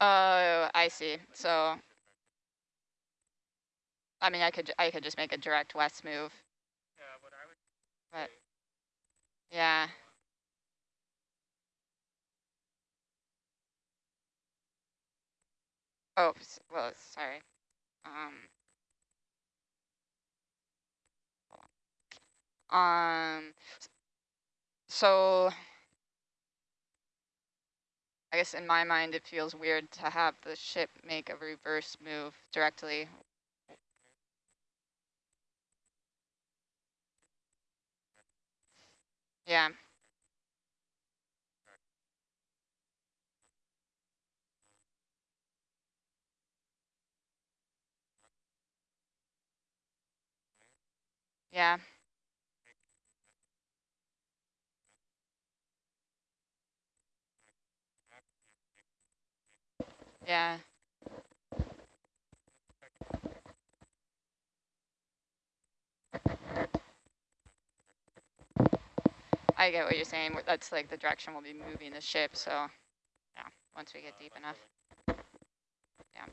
Oh, I see. So, I mean, I could I could just make a direct west move. Yeah, what I would But yeah. Oh, well, sorry. Um. Um. So. I guess in my mind, it feels weird to have the ship make a reverse move directly. Yeah. Yeah. Yeah. I get what you're saying. That's like the direction we'll be moving the ship. So, yeah, once we get deep enough. Yeah.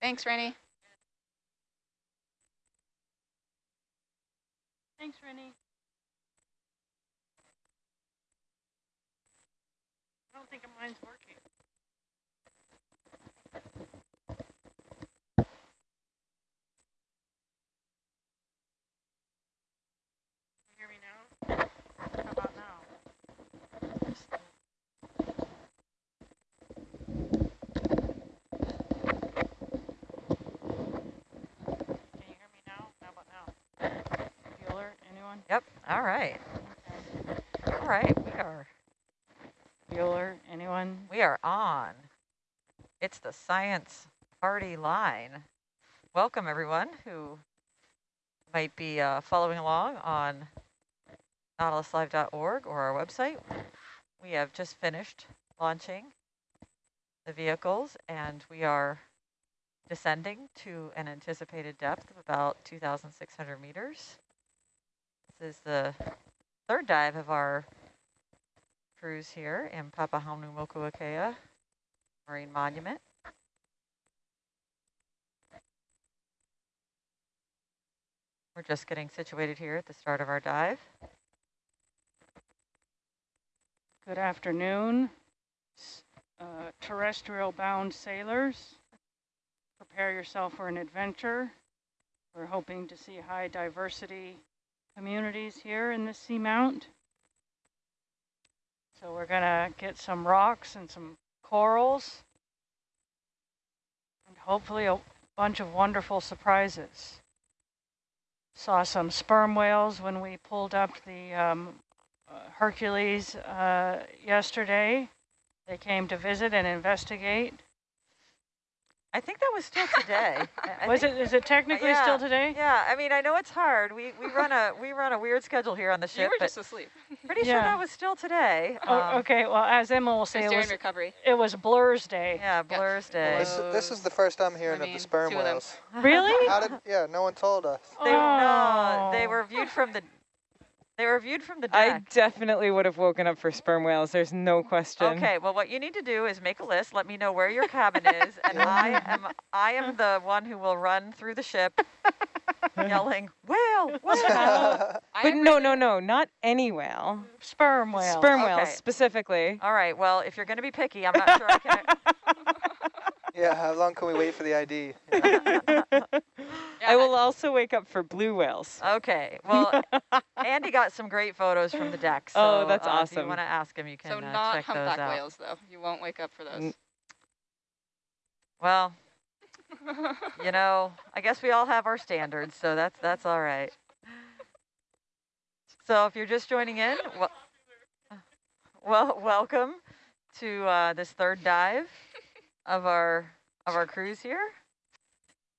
Thanks, Rennie. Thanks, Rennie. Don't think mine's working. Can you hear me now? How about now? Can you hear me now? How about now? Bueller, anyone? Yep. All right. All right. We are Bueller, anyone? we are on. It's the science party line. Welcome everyone who might be uh, following along on nautiluslive.org or our website. We have just finished launching the vehicles and we are descending to an anticipated depth of about 2,600 meters. This is the third dive of our cruise here in Papahanaumokuakea Marine Monument. We're just getting situated here at the start of our dive. Good afternoon, uh, terrestrial bound sailors. Prepare yourself for an adventure. We're hoping to see high diversity communities here in the seamount. So we're gonna get some rocks and some corals and hopefully a bunch of wonderful surprises. Saw some sperm whales when we pulled up the um, uh, Hercules uh, yesterday. They came to visit and investigate. I think that was still today. I- I Was think- it? Is it technically yeah, still today? Yeah, I mean, I know it's hard. We we run a we run a weird schedule here on the ship. You ship, were just asleep. pretty sure that was still today. Oh, Um, okay. Well, as Emma will say, Just it during was, recovery. it was Blur's Day. Yeah, Blur's Day. This, is- this is the first I'm hearing of the sperm two of them. whales. Really? How did? Yeah, no one told us. They, no, they Oh. were viewed from the they were viewed from the deck. I definitely would have woken up for sperm whales. There's no question. Okay, well, what you need to do is make a list. Let me know where your cabin is, and I am I am the one who will run through the ship, yelling whale, whale. But no, no, no, not any whale. Sperm whale. Sperm Okay. whales specifically. All right, well, if you're going to be picky, I'm not sure I can. Yeah, how long can we wait for the ID? Yeah, I will also wake up for blue whales. Okay, well, Andy got some great photos from the deck. So, Oh, that's uh, If you want to ask him, you can So uh, not check those humpback out. whales, though. You won't wake up for those. N- Well, you know, I guess we all have our standards, so that's that's all right. So if you're just joining in, well, well welcome to uh, this third dive of our of our cruise here.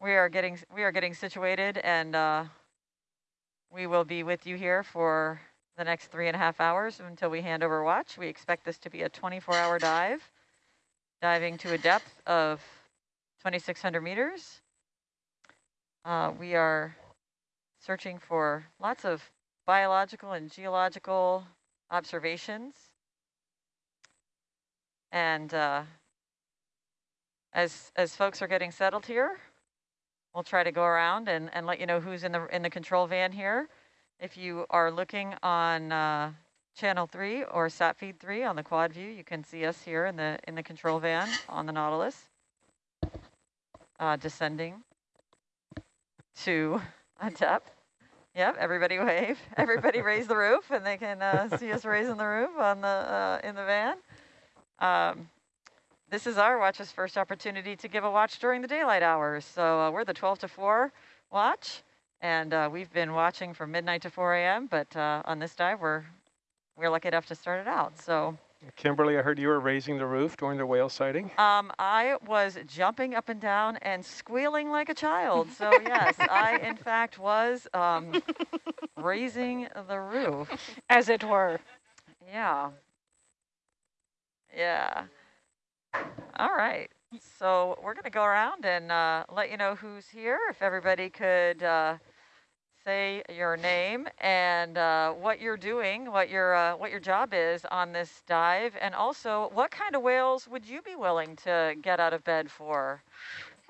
We are getting we are getting situated, and uh, we will be with you here for the next three and a half hours until we hand over watch. We expect this to be a 24-hour dive, diving to a depth of 2,600 meters. Uh, we are searching for lots of biological and geological observations And uh, as as folks are getting settled here, we'll try to go around and, and let you know who's in the in the control van here. If you are looking on uh, channel three or sat feed three on the quad view, you can see us here in the in the control van on the Nautilus, uh, descending to a depth. Yep, everybody wave. Everybody raise the roof, and they can uh, see us raising the roof on the uh, in the van. Um, this is our watch's first opportunity to give a watch during the daylight hours. So uh, we're the 12 to 4 watch, and uh, we've been watching from midnight to 4 a.m. But uh, on this dive, we're we're lucky enough to start it out. So Kimberly, I heard you were raising the roof during the whale sighting. um, I was jumping up and down and squealing like a child. So yes, I in fact was um, raising the roof. As it were. Yeah. Yeah. All right. So we're going to go around and uh, let you know who's here. If everybody could uh, say your name and uh, what you're doing, what your uh, what your job is on this dive, and also what kind of whales would you be willing to get out of bed for?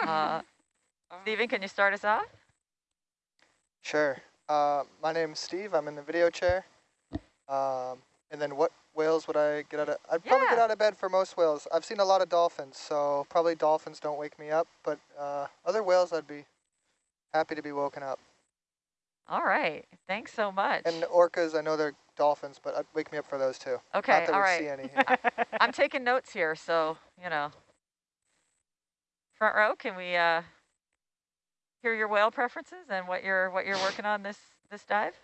Uh, Stephen, can you start us off? Sure. Uh, my name's Steve. I'm in the video chair. Um, and then what whales would I get out of? I'd probably get out of bed for most whales. I've seen a lot of dolphins, so probably dolphins don't wake me up. But uh, other whales, I'd be happy to be woken up. All right. Thanks so much. And orcas, I know they're dolphins, but I'd wake me up for those too. Okay, all right. I'm taking notes here, so, you know. Front row, can we uh, hear your whale preferences and what you're what you're working on this this dive?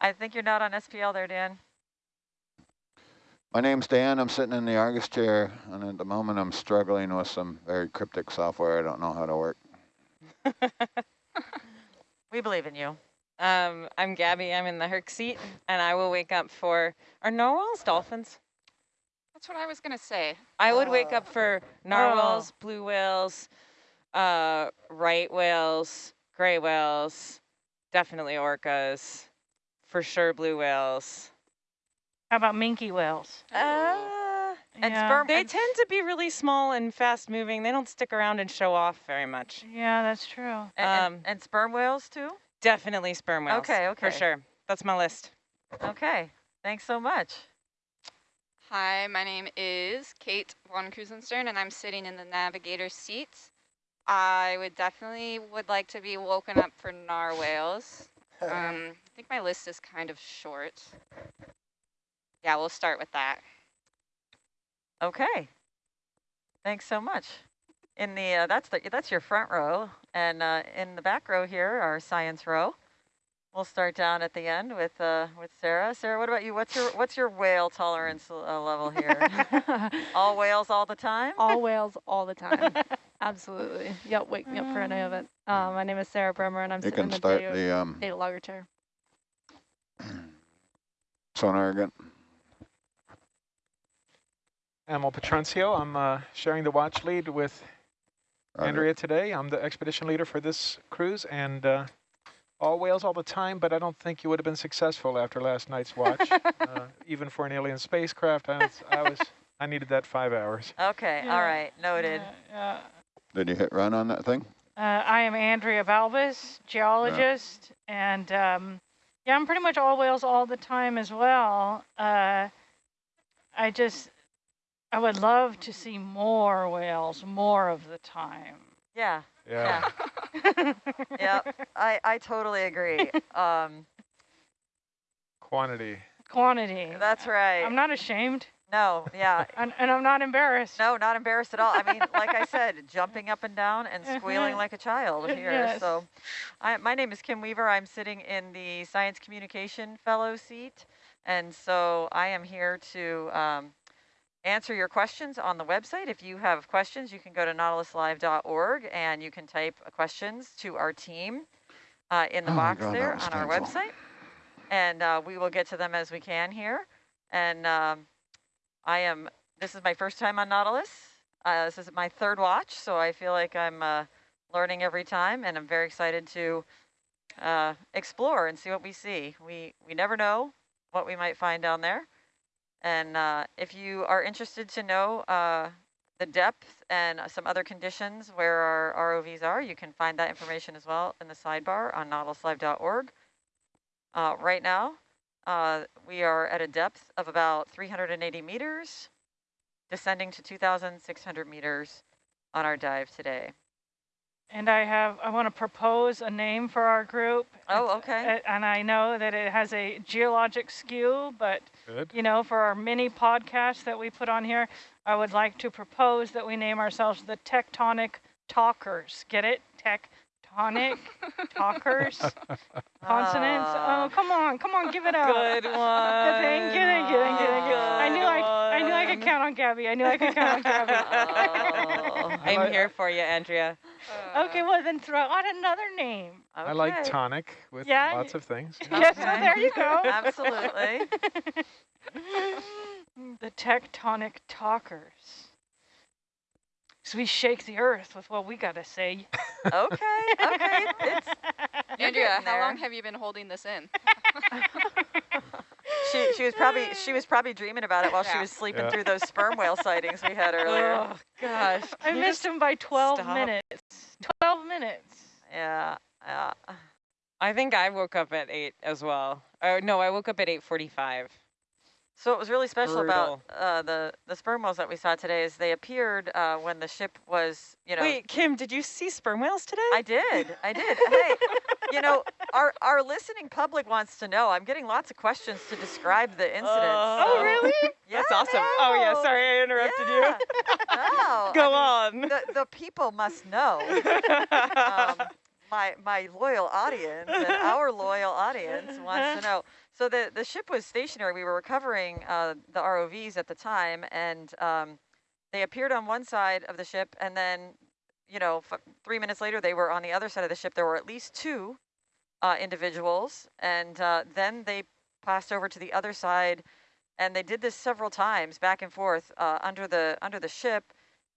I think you're not on SPL there, Dan. My name's Dan. I'm sitting in the Argus chair, and at the moment I'm struggling with some very cryptic software I don't know how to work. We believe in you. Um, I'm Gabby. I'm in the Herc seat, and I will wake up for are narwhals dolphins. That's what I was gonna say. I would wake Ah. up for narwhals, blue whales, uh, right whales, gray whales, definitely orcas, for sure blue whales. How about minke whales? Uh, And Yeah. sperm. they tend to be really small and fast moving. They don't stick around and show off very much. Yeah, that's true. and, and- um, and sperm whales too. Definitely sperm whales. Okay, okay. For sure. That's my list. Okay. Thanks so much. Hi, my name is Kate von Krusenstern, and I'm sitting in the navigator seat. I would definitely would like to be woken up for narwhales. Um, I think my list is kind of short. Yeah, we'll start with that. Okay. Thanks so much. In the uh, that's the that's your front row, and uh, in the back row here, our science row. We'll start down at the end with uh, with Sarah. Sarah, what about you? What's your what's your whale tolerance uh, level here? all whales all the time? all whales all the time. Absolutely. Yep, wake me up for any of it. Um, my name is Sarah Bremer, and I'm You sitting in can the start data, the um, data logger chair. sonar again. Amal Petroncio, I'm uh, sharing the watch lead with Roger. Andrea today. I'm the expedition leader for this cruise, and uh, all whales all the time, but I don't think you would have been successful after last night's watch. uh, even for an alien spacecraft, I was, I was, I needed that five hours. Okay, Yeah. all right, noted. Yeah, Did you hit run on that thing? Uh, I am Andrea Balbas, geologist, and um, yeah, I'm pretty much all whales all the time as well. Uh, I just, I would love to see more whales more of the time. Yeah, Yeah. yeah, yeah. I I totally agree. Um, Quantity. Quantity. that's right. I'm not ashamed, no, yeah, and, and I'm not embarrassed. No, not embarrassed at all. I mean, like I said, jumping up and down and squealing Mhm. like a child here. Yes. So, I, my name is Kim Weaver. I'm sitting in the Science Communication Fellow seat. And so I am here to um, answer your questions on the website. If you have questions, you can go to nautiluslive.org and you can type questions to our team uh, in the Oh box God, there on our website. And uh, we will get to them as we can here. And um, I am, this is my first time on Nautilus. Uh, this is my third watch, so I feel like I'm uh, learning every time, and I'm very excited to uh, explore and see what we see. We we never know what we might find down there. And uh, if you are interested to know uh, the depth and some other conditions where our ROVs are, you can find that information as well in the sidebar on nautiluslive.org. Uh, right now, uh, we are at a depth of about 380 meters, descending to 2,600 meters on our dive today. And I have, I want to propose a name for our group. Oh, okay. a- And I know that it has a geologic skew, but Good. you know, for our mini podcast that we put on here, I would like to propose that we name ourselves the Tectonic Talkers. Get it? Tectonic Talkers. Consonants. Ah. Oh, come on, come on, give it up. Good one. Good thing, good thing, good thing, good thing, good. I knew I, I knew I could count on Gabby. I knew I could count on Gabby. Oh. I'm here for you, Andrea. okay, well then throw out another name. I like tonic with Yeah, lots of things. Yes, well, there you go. Absolutely. the tectonic talkers. So we shake the earth with what we gotta say. Okay, okay. It's, Andrea, how long have you been holding this in? she, she was probably she was probably dreaming about it while she was sleeping Yeah. through those sperm whale sightings we had earlier. Oh, gosh. I missed him by 12 stop? minutes. 12 minutes. Yeah, yeah. I think I woke up at 8 as well. Oh, no, I woke up at 8.45. So what was really special Brutal. about uh, the the sperm whales that we saw today is they appeared uh, when the ship was, you know. Wait, Kim, did you see sperm whales today? I did, I did. hey, you know, our our listening public wants to know. I'm getting lots of questions to describe the incident. Oh, so- really? Yeah, That's awesome. Oh, yeah, sorry I interrupted Yeah. No, you. Go I mean, on. The, the people must know. um, my my loyal audience and our loyal audience wants to know. So the the ship was stationary. We were recovering uh, the ROVs at the time, and um, they appeared on one side of the ship, and then, you know, three minutes later they were on the other side of the ship. There were at least two uh, individuals, and uh, then they passed over to the other side, and they did this several times, back and forth uh, under the under the ship.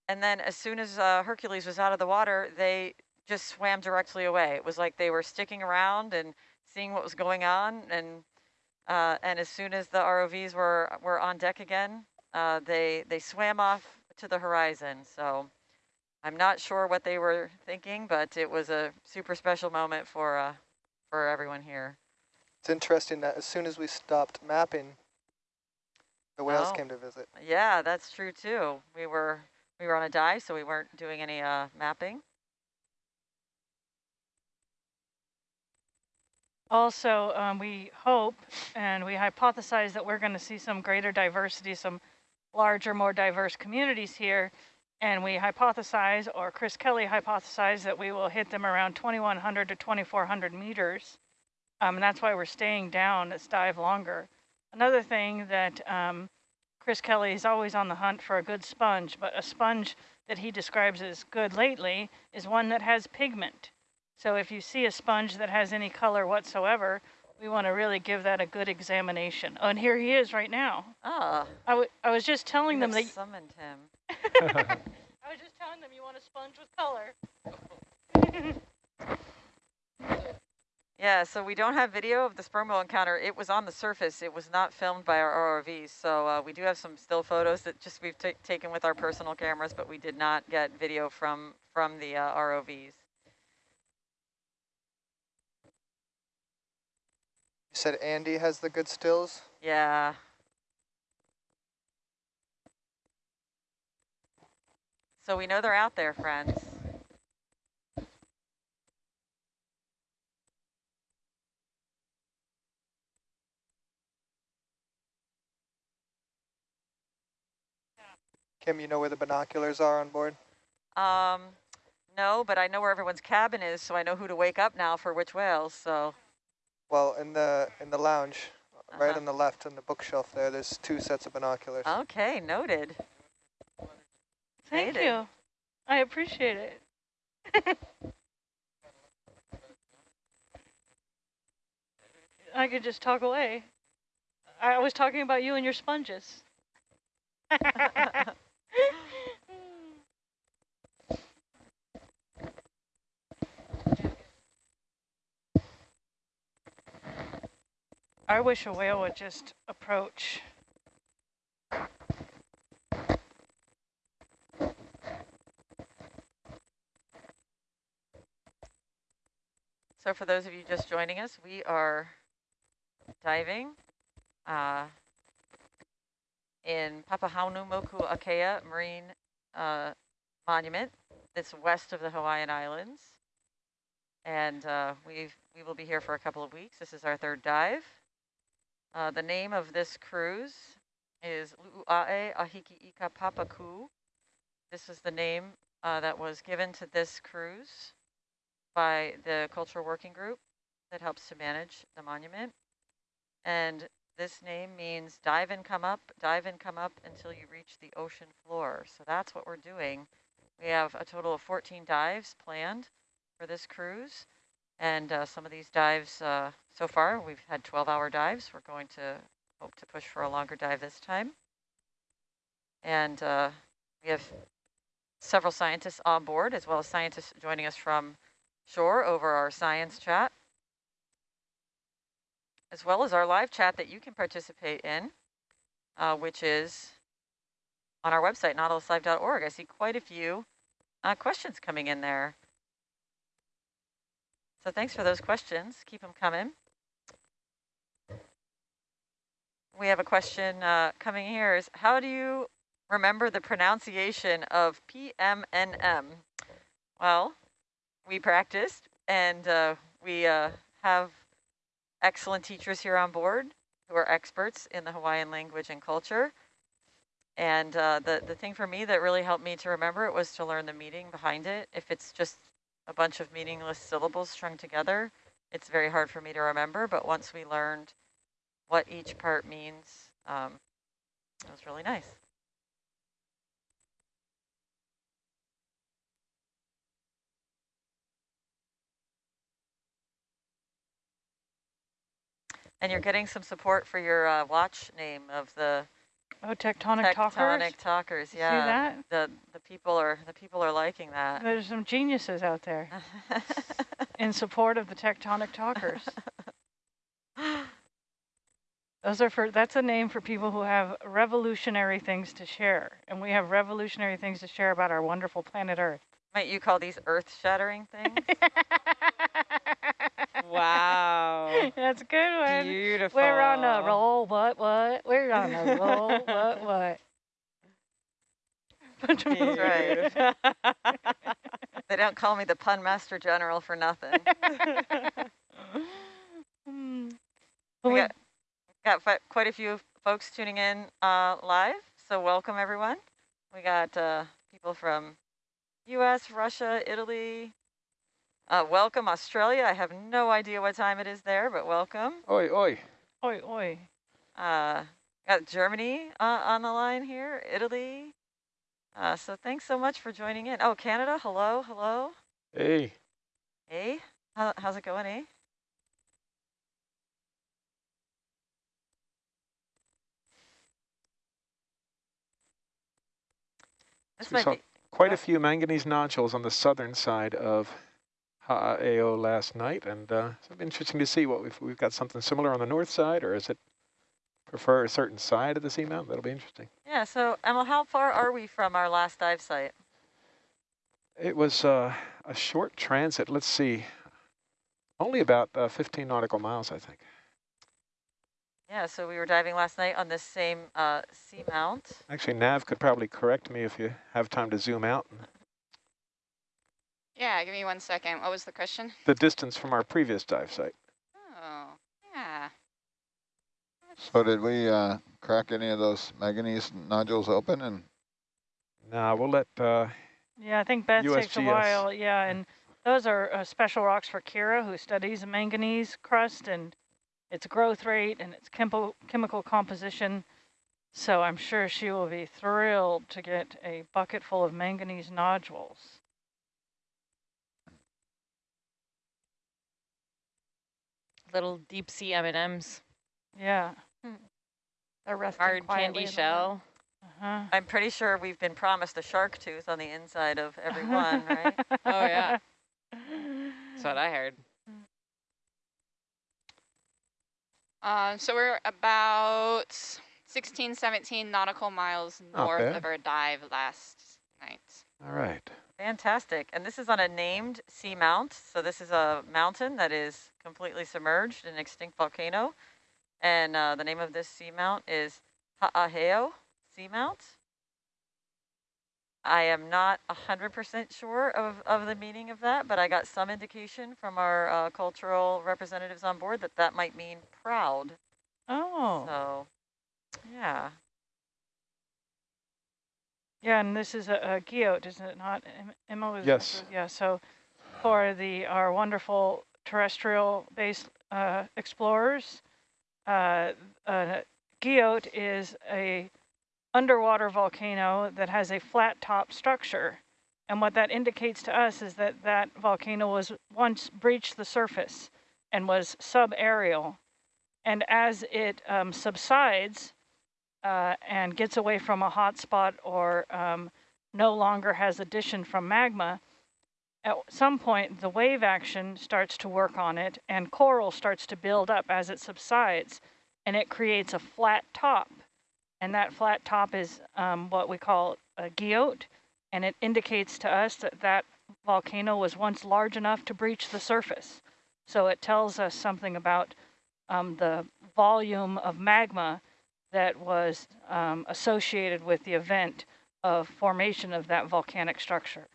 And then as soon as uh, Hercules was out of the water, they just swam directly away. It was like they were sticking around and seeing what was going on. And uh, and as soon as the ROVs were were on deck again, uh, they they swam off to the horizon. So I'm not sure what they were thinking, but it was a super special moment for uh, for everyone here. It's interesting that as soon as we stopped mapping, the whales Oh. came to visit. Yeah, that's true too. We were we were on a dive, so we weren't doing any uh, mapping. Also, um, we hope and we hypothesize that we're going to see some greater diversity, some larger, more diverse communities here. And we hypothesize, or Chris Kelley hypothesized, that we will hit them around 2,100 to 2,400 meters. Um, and that's why we're staying down this dive longer. Another thing that um, Chris Kelley is always on the hunt for a good sponge, but a sponge that he describes as good lately is one that has pigment. So if you see a sponge that has any color whatsoever, we want to really give that a good examination. Oh, and here he is right now. Ah, I, w- I was just telling them that summoned him. I was just telling them you want a sponge with color. Yeah, so we don't have video of the sperm whale encounter. It was on the surface. It was not filmed by our ROVs. So uh, we do have some still photos that just we've taken with our personal cameras, but we did not get video from from the uh, ROVs. You said Andy has the good stills. Yeah. So we know they're out there, friends. Kim, you know where the binoculars are on board? Um, no, but I know where everyone's cabin is, so I know who to wake up now for which whales. So Well, in the in the lounge, right Uh-huh. on the left on the bookshelf there, there's two sets of binoculars. okay, noted. Thank Hated. you. I appreciate it. I could just talk away. I was talking about you and your sponges. I wish a whale would just approach. So for those of you just joining us, we are diving uh, in Papahanaumokuakea Marine uh, Monument. It's west of the Hawaiian Islands. And uh, we've, we will be here for a couple of weeks. This is our third dive. Uh, the name of this cruise is Lu'u'ae Ahiki Ika Papaku. This is the name uh, that was given to this cruise by the cultural working group that helps to manage the monument. And this name means dive and come up, dive and come up until you reach the ocean floor. So that's what we're doing. We have a total of 14 dives planned for this cruise. And uh, some of these dives, uh, so far, we've had 12-hour dives. We're going to hope to push for a longer dive this time. And uh, we have several scientists on board, as well as scientists joining us from shore over our science chat, as well as our live chat that you can participate in, uh, which is on our website, nautiluslive.org. I see quite a few uh, questions coming in there. So thanks for those questions. Keep them coming. We have a question uh, coming here is, how do you remember the pronunciation of PMNM? Well, we practiced and uh, we uh, have excellent teachers here on board who are experts in the Hawaiian language and culture. And uh, the, the thing for me that really helped me to remember it was to learn the meaning behind it. If it's just a bunch of meaningless syllables strung together, it's very hard for me to remember. But once we learned what each part means, um, it was really nice. And you're getting some support for your uh, watch name of the Oh, tectonic, talkers. tectonic talkers. talkers. See Yeah, that? the the people are the people are liking that. There's some geniuses out there in support of the tectonic talkers. Those are for, that's a name for people who have revolutionary things to share. And we have revolutionary things to share about our wonderful planet Earth. Might you call these earth-shattering things? Wow. That's a good one. Beautiful. We're on a roll, what, what? We're on a roll, what, what? Right. they don't call me the pun master general for nothing. Hmm. We we- got, quite a few folks tuning in uh, live, so welcome everyone. We got uh, people from U.S., Russia, Italy. Uh, welcome Australia. I have no idea what time it is there, but welcome. Oi, oi. Oi, oi. Uh, got Germany uh, on the line here, Italy. Uh, so thanks so much for joining in. Oh, Canada, hello, hello. Hey. Hey, How, how's it going, eh? This We might saw be, quite a few manganese nodules on the southern side of Ha'aheo last night, and uh, so interesting to see what we've, we've got something similar on the north side, or is it prefer a certain side of the seamount? That'll be interesting. yeah, so Emil, how far are we from our last dive site? It was uh, a short transit. Let's see, only about uh, 15 nautical miles, I think. Yeah, so we were diving last night on this same uh, seamount. Actually, Nav could probably correct me if you have time to zoom out. Yeah, give me one second. What was the question? The distance from our previous dive site. Oh, yeah. So did we uh, crack any of those manganese nodules open? And Now we'll let uh, Yeah, I think Beth takes a while. Yeah, and those are uh, special rocks for Kira, who studies manganese crust and its growth rate and its chemical chemical composition. So I'm sure she will be thrilled to get a bucket full of manganese nodules. Little deep sea M&Ms. Yeah. They're resting Hard candy shell. Uh-huh. I'm pretty sure we've been promised a shark tooth on the inside of every one, right? Oh, yeah. That's what I heard. Uh, so we're about 16, 17 nautical miles north of our dive last night. All right. Fantastic. And this is on a named seamount. So this is a mountain that is completely submerged in an extinct volcano. And uh, the name of this seamount is Ha'aheo Seamount. I am not 100% sure of, of the meaning of that, but I got some indication from our uh, cultural representatives on board that that might mean proud. Oh, So, yeah. yeah, and this is a, a guyot, isn't it not? Emma was. Yes. Yeah, so for the our wonderful terrestrial-based uh, explorers, uh, uh, is a underwater volcano that has a flat top structure. And what that indicates to us is that that volcano was once breached the surface and was subaerial. And as it um, subsides uh, and gets away from a hot spot or um, no longer has addition from magma, at some point the wave action starts to work on it and coral starts to build up as it subsides and it creates a flat top. And that flat top is um, what we call a guyot, and it indicates to us that that volcano was once large enough to breach the surface. So it tells us something about um, the volume of magma that was um, associated with the event of formation of that volcanic structure.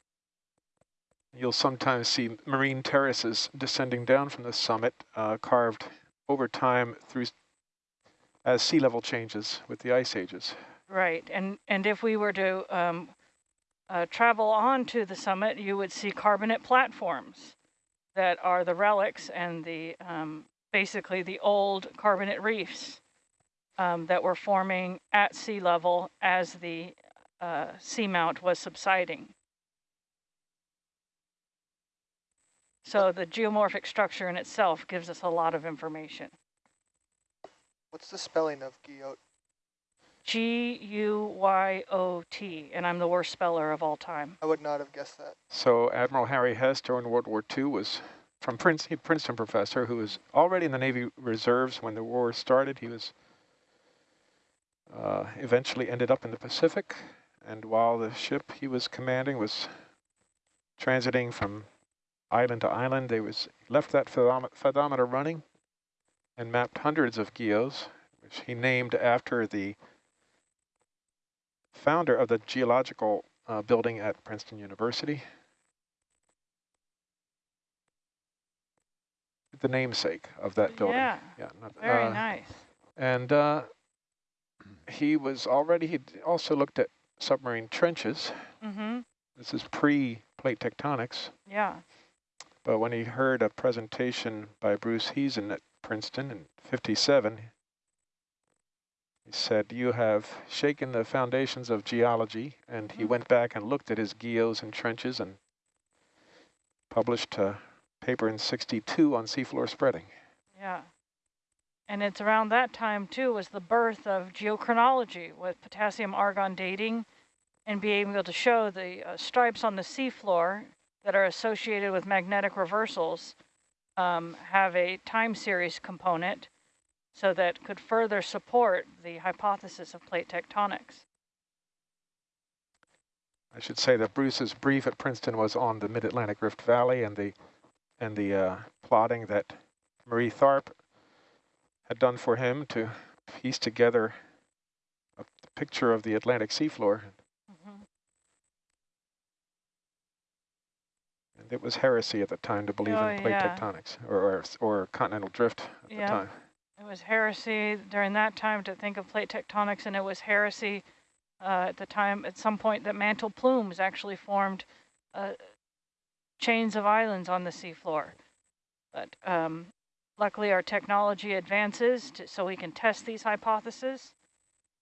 You'll sometimes see marine terraces descending down from the summit, uh, carved over time through as sea level changes with the ice ages. Right, and and if we were to um, uh, travel on to the summit, you would see carbonate platforms that are the relics and the um, basically the old carbonate reefs um, that were forming at sea level as the uh, seamount was subsiding. So the geomorphic structure in itself gives us a lot of information. What's the spelling of Guyot? G-U-Y-O-T, and I'm the worst speller of all time. I would not have guessed that. So Admiral Harry Hess during World War II was from Princeton, Princeton professor who was already in the Navy Reserves when the war started. He was uh, eventually ended up in the Pacific, and while the ship he was commanding was transiting from island to island, they was left that fathometer running and mapped hundreds of guyots, which he named after the founder of the geological uh, building at Princeton University. The namesake of that building. Yeah, Yeah. not- very uh, nice. And uh, he was already, he also looked at submarine trenches. Mm-hmm. This is pre-plate tectonics. Yeah. But when he heard a presentation by Bruce Heezen at Princeton in 57, he said, you have shaken the foundations of geology. And he Mhm. went back and looked at his guyots and trenches and published a paper in 62 on seafloor spreading. Yeah. And it's around that time, too, was the birth of geochronology with potassium argon dating and being able to show the uh, stripes on the seafloor that are associated with magnetic reversals um, have a time series component so that could further support the hypothesis of plate tectonics. I should say that Bruce's brief at Princeton was on the Mid-Atlantic Rift Valley and the and the uh, plotting that Marie Tharp had done for him to piece together a picture of the Atlantic seafloor. Mhm. And it was heresy at the time to believe Oh, in plate yeah. tectonics or, or or continental drift at the time. It was heresy during that time to think of plate tectonics, and it was heresy uh, at the time, at some point, that mantle plumes actually formed uh, chains of islands on the seafloor. But um, luckily, our technology advances to, so we can test these hypotheses.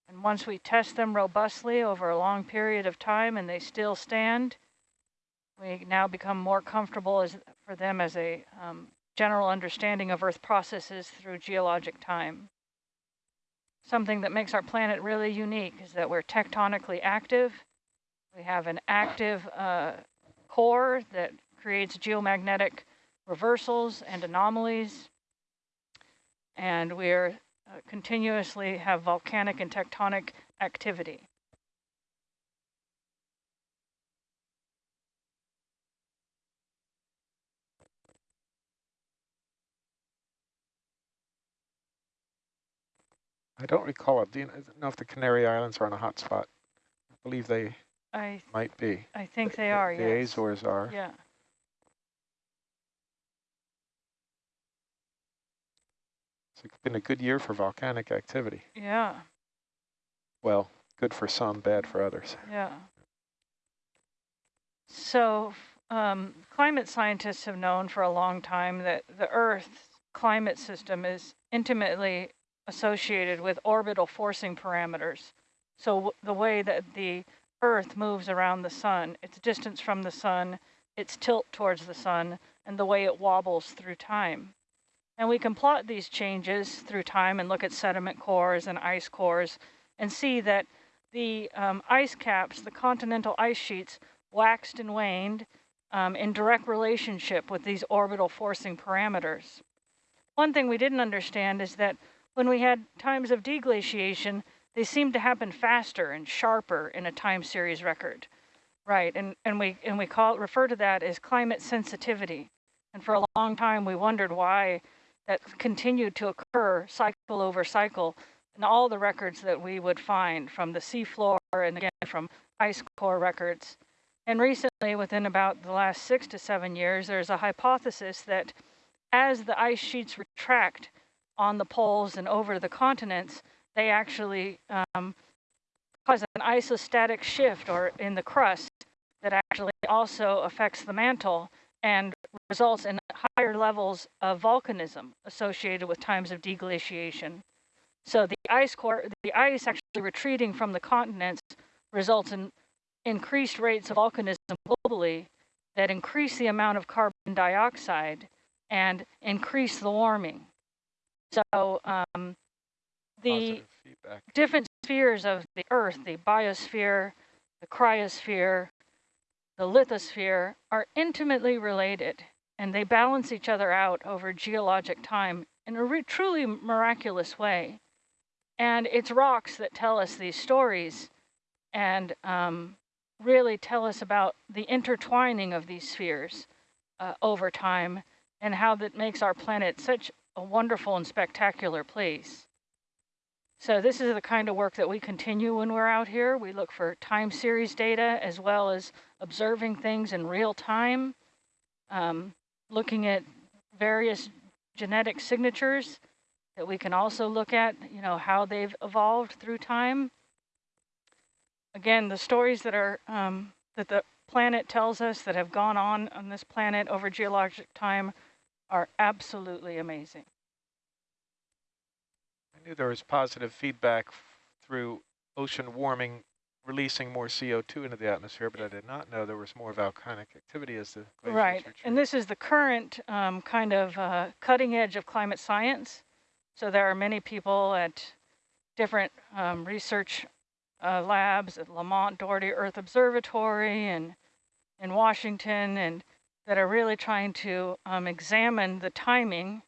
And once we test them robustly over a long period of time and they still stand, we now become more comfortable as, for them as a um, general understanding of Earth processes through geologic time. Something that makes our planet really unique is that we're tectonically active. We have an active uh, core that creates geomagnetic reversals and anomalies. and we're uh, continuously have volcanic and tectonic activity. I don't recall it. Do you know if the Canary Islands are on a hot spot? I believe they I might be. I think they The- are, The yes. Azores are. Yeah. It's been a good year for volcanic activity. Yeah. Well, good for some, bad for others. Yeah. So um, climate scientists have known for a long time that the Earth's climate system is intimately associated with orbital forcing parameters. So the way that the Earth moves around the sun, its distance from the sun, its tilt towards the sun, and the way it wobbles through time. And we can plot these changes through time and look at sediment cores and ice cores and see that the um, ice caps, the continental ice sheets, waxed and waned um, in direct relationship with these orbital forcing parameters. One thing we didn't understand is that when we had times of deglaciation, they seemed to happen faster and sharper in a time series record. Right, and, and we and we call refer to that as climate sensitivity. And for a long time we wondered why that continued to occur cycle over cycle in all the records that we would find from the seafloor and again from ice core records. And recently, within about the last six to seven years, there's a hypothesis that as the ice sheets retract on the poles and over the continents, they actually um, cause an isostatic shift or in the crust that actually also affects the mantle and results in higher levels of volcanism associated with times of deglaciation. So the ice core, the ice actually retreating from the continents results in increased rates of volcanism globally that increase the amount of carbon dioxide and increase the warming. So um, the different spheres of the Earth, the biosphere, the cryosphere, the lithosphere, are intimately related and they balance each other out over geologic time in a truly miraculous way. And it's rocks that tell us these stories and um, really tell us about the intertwining of these spheres uh, over time and how that makes our planet such a wonderful and spectacular place. So this is the kind of work that we continue when we're out here. We look for time series data as well as observing things in real time, um, looking at various genetic signatures that we can also look at, you know, how they've evolved through time. Again, the stories that are um, that the planet tells us that have gone on on this planet over geologic time are absolutely amazing. I knew there was positive feedback through ocean warming, releasing more CO2 into the atmosphere, but I did not know there was more volcanic activity as the glaciers Right, and this is the current um, kind of uh, cutting edge of climate science. So there are many people at different um, research uh, labs at Lamont Doherty Earth Observatory and in Washington, and that are really trying to um, examine the timing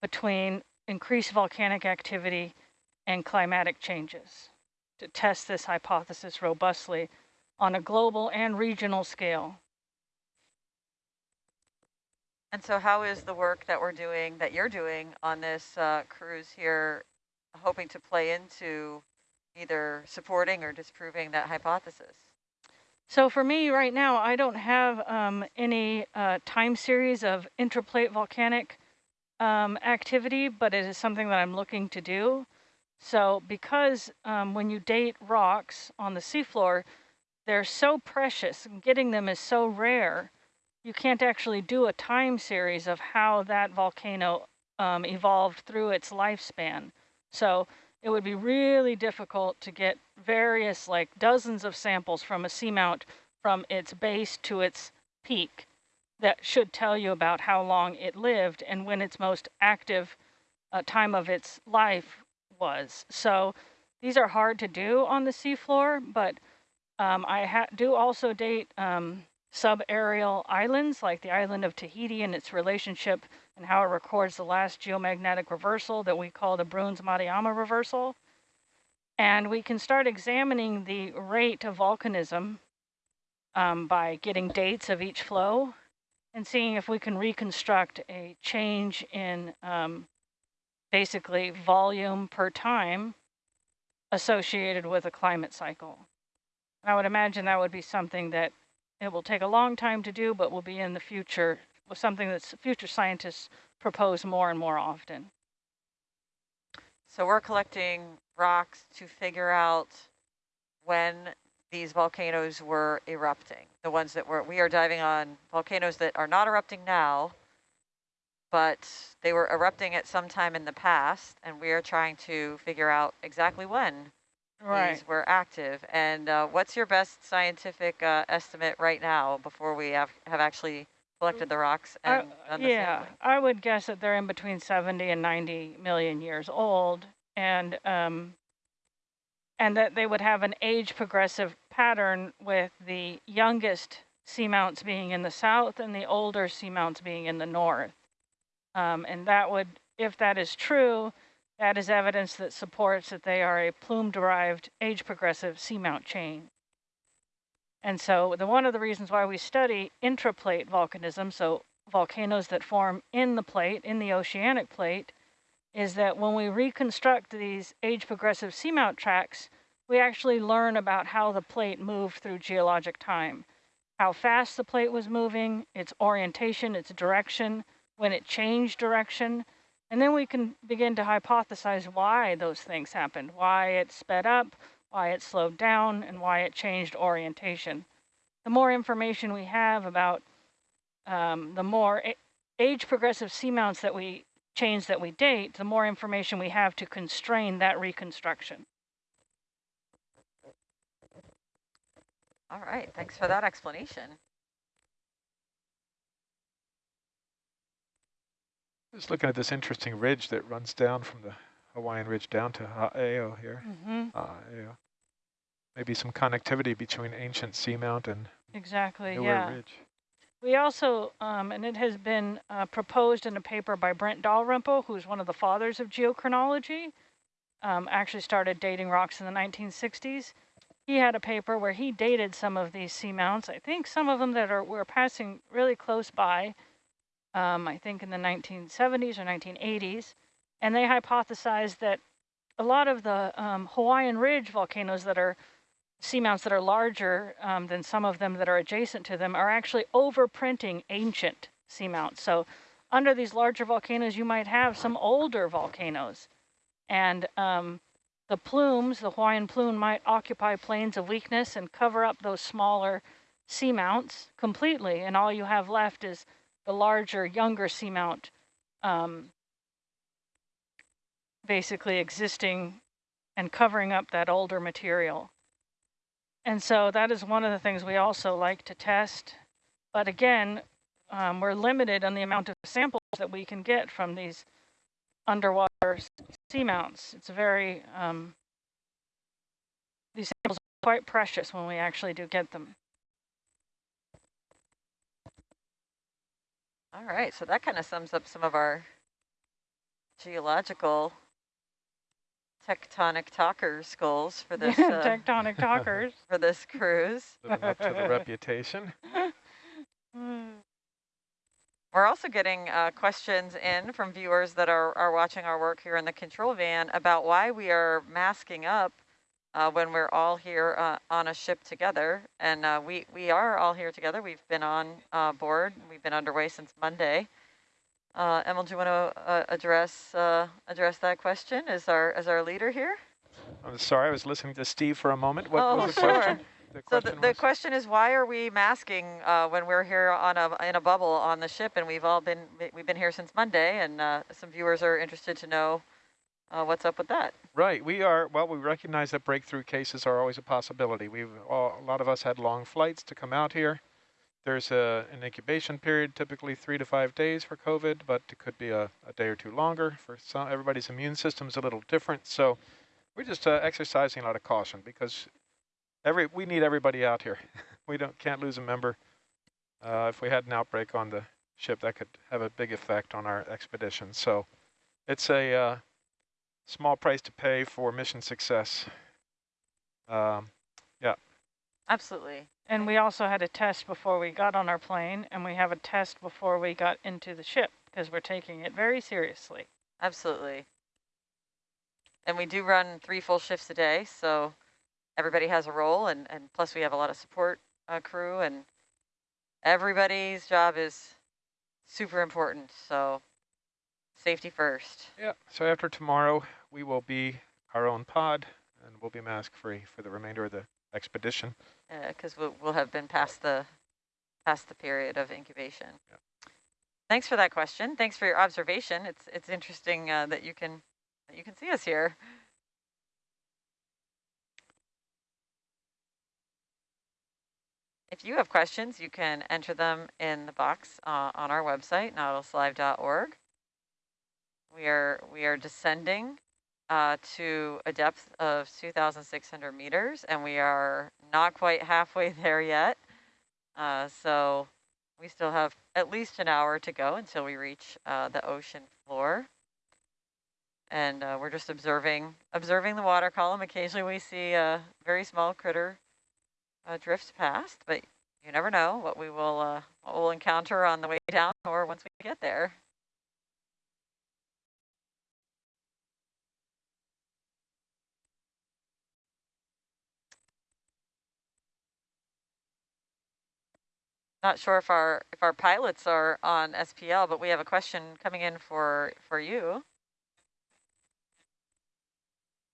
between increased volcanic activity and climatic changes to test this hypothesis robustly on a global and regional scale. And so how is the work that we're doing, that you're doing on this uh, cruise here, hoping to play into either supporting or disproving that hypothesis? So for me right now, I don't have um, any uh, time series of intraplate volcanic um, activity, but it is something that I'm looking to do. So because um, when you date rocks on the seafloor, they're so precious and getting them is so rare, you can't actually do a time series of how that volcano um, evolved through its lifespan. So it would be really difficult to get various, like dozens of samples from a seamount from its base to its peak that should tell you about how long it lived and when its most active uh, time of its life was. So these are hard to do on the seafloor, but um, I do also date um, subaerial islands like the island of Tahiti and its relationship and how it records the last geomagnetic reversal that we call the Brunhes-Matuyama reversal. And we can start examining the rate of volcanism um, by getting dates of each flow and seeing if we can reconstruct a change in um, basically volume per time associated with a climate cycle. I would imagine that would be something that it will take a long time to do, but will be in the future, with something that future scientists propose more and more often. So we're collecting rocks to figure out when these volcanoes were erupting. The ones that were, we are diving on volcanoes that are not erupting now, but they were erupting at some time in the past, and we are trying to figure out exactly when Right. these were active. And uh, what's your best scientific uh, estimate right now before we have, have actually collected the rocks I- done the yeah, sampling? I would guess that they're in between 70 and 90 million years old, and um, and that they would have an age progressive pattern with the youngest seamounts being in the south and the older seamounts being in the north. Um, and that would, if that is true, that is evidence that supports that they are a plume-derived age progressive seamount chain. And so the one of the reasons why we study intraplate volcanism, so volcanoes that form in the plate, in the oceanic plate, is that when we reconstruct these age progressive seamount tracks, we actually learn about how the plate moved through geologic time, how fast the plate was moving, its orientation, its direction, when it changed direction, and then we can begin to hypothesize why those things happened, why it sped up, why it slowed down, and why it changed orientation. The more information we have about um, the more age progressive seamounts that we change that we date, the more information we have to constrain that reconstruction. All right, thanks for that explanation. Just looking at this interesting ridge that runs down from the Hawaiian Ridge down to Ha'aheo here. Mm -hmm. Ha'aheo. Maybe some connectivity between ancient seamount and exactly, newer yeah. ridge. We also, um, and it has been uh, proposed in a paper by Brent Dalrymple, who's one of the fathers of geochronology, um, actually started dating rocks in the 1960s. He had a paper where he dated some of these seamounts. I think some of them that are were passing really close by, um, I think in the 1970s or 1980s, and they hypothesized that a lot of the um, Hawaiian Ridge volcanoes that are seamounts that are larger um, than some of them that are adjacent to them are actually overprinting ancient seamounts. So under these larger volcanoes, you might have some older volcanoes. And um, the plumes, the Hawaiian plume might occupy planes of weakness and cover up those smaller seamounts completely. And all you have left is the larger, younger seamount um, basically existing and covering up that older material. And so that is one of the things we also like to test. But again, um, we're limited on the amount of samples that we can get from these underwater seamounts. It's very, um, these samples are quite precious when we actually do get them. All right, so that kind of sums up some of our geological tectonic talker goals for this uh, tectonic talkers for this cruise. Living up to the reputation. We're also getting uh, questions in from viewers that are, are watching our work here in the control van about why we are masking up uh, when we're all here uh, on a ship together. And uh, we, we are all here together. We've been on uh, board. We've been underway since Monday. Uh, Emil, do you want to uh, address uh, address that question as our as our leader here? I'm sorry, I was listening to Steve for a moment. What oh, was the sure. question? The so question the, the question is, why are we masking uh, when we're here on a in a bubble on the ship, and we've all been we've been here since Monday, and uh, some viewers are interested to know uh, what's up with that. Right, we are, well, we recognize that breakthrough cases are always a possibility. We've, all, a lot of us had long flights to come out here. There's a, an incubation period, typically three to five days for COVID, but it could be a, a day or two longer. For some, everybody's immune system is a little different. So we're just uh, exercising a lot of caution because every we need everybody out here. we don't can't lose a member. Uh, if we had an outbreak on the ship, that could have a big effect on our expedition. So it's a uh, small price to pay for mission success. Um, Absolutely. And we also had a test before we got on our plane, and we have a test before we got into the ship because we're taking it very seriously. Absolutely. And we do run three full shifts a day, so everybody has a role, and, and plus we have a lot of support uh, crew, and everybody's job is super important, so safety first. yeah. So after tomorrow, we will be our own pod, and we'll be mask free for the remainder of the expedition. Yeah, because we'll, we'll have been past the past the period of incubation. Yep. Thanks for that question. Thanks for your observation. It's it's interesting uh, that you can that you can see us here. If you have questions, you can enter them in the box uh, on our website, nautiluslive.org. We are we are descending uh, to a depth of 2,600 meters, and we are not quite halfway there yet. Uh, so we still have at least an hour to go until we reach uh, the ocean floor. And uh, we're just observing observing the water column. Occasionally we see a very small critter uh, drift past, but you never know what we will uh, what we'll encounter on the way down or once we get there. Not sure if our if our pilots are on SPL, but we have a question coming in for for you.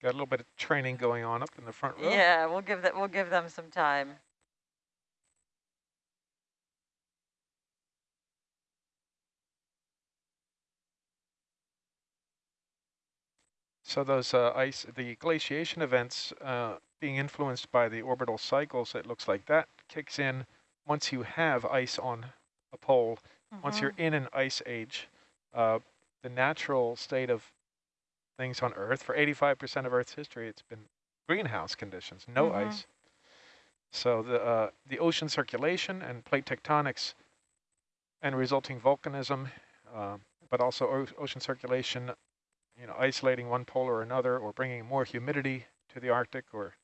Got a little bit of training going on up in the front row. Yeah, we'll give that we'll give them some time. So those uh, ice, the glaciation events uh, being influenced by the orbital cycles, it looks like that kicks in once you have ice on a pole. Once you're in an ice age, uh, the natural state of things on Earth, for 85% of Earth's history, it's been greenhouse conditions, no Mhm. ice. So the, uh, the ocean circulation and plate tectonics and resulting volcanism, uh, but also o ocean circulation, you know, isolating one pole or another or bringing more humidity to the Arctic or